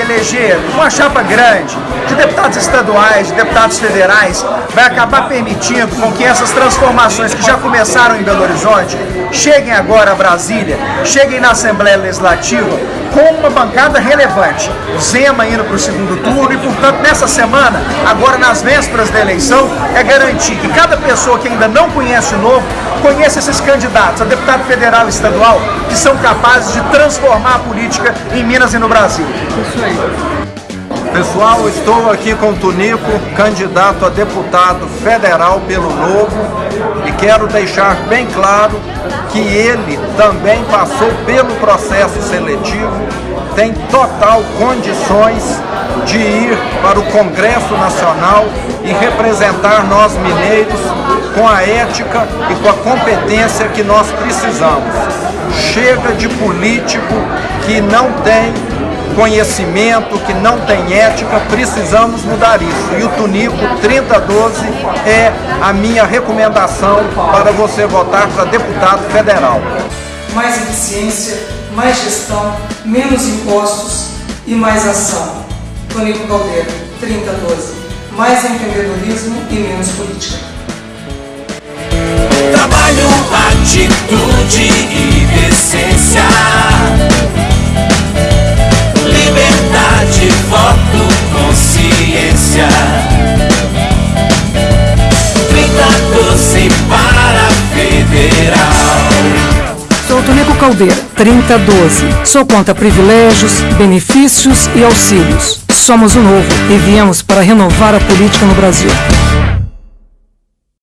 eleger uma chapa grande de deputados estaduais, de deputados federais, vai acabar permitindo com que essas transformações que já começaram em Belo Horizonte cheguem agora a Brasília, cheguem na Assembleia Legislativa com uma bancada relevante. Zema indo para o segundo turno e, portanto, nessa semana, agora nas vésperas da eleição, é garantir que cada pessoa que ainda não conhece o novo conheça esses candidatos a deputado federal e estadual que são capazes de transformar a política em Minas e no Brasil. Pessoal, estou aqui com Tunico, candidato a deputado federal pelo Novo, e quero deixar bem claro que ele também passou pelo processo seletivo, tem total condições de ir para o Congresso Nacional e representar nós mineiros com a ética e com a competência que nós precisamos. Chega de político que não tem conhecimento, que não tem ética, precisamos mudar isso. E o Tunico 3012 é a minha recomendação para você votar para deputado federal. Mais eficiência, mais gestão, menos impostos e mais ação. Tonico Caldeira, 3012. Mais empreendedorismo e menos política. Trabalho, federal. Sou Tonico Caldeira, 3012. Sou contra privilégios, benefícios e auxílios. Somos o novo e viemos para renovar a política no Brasil.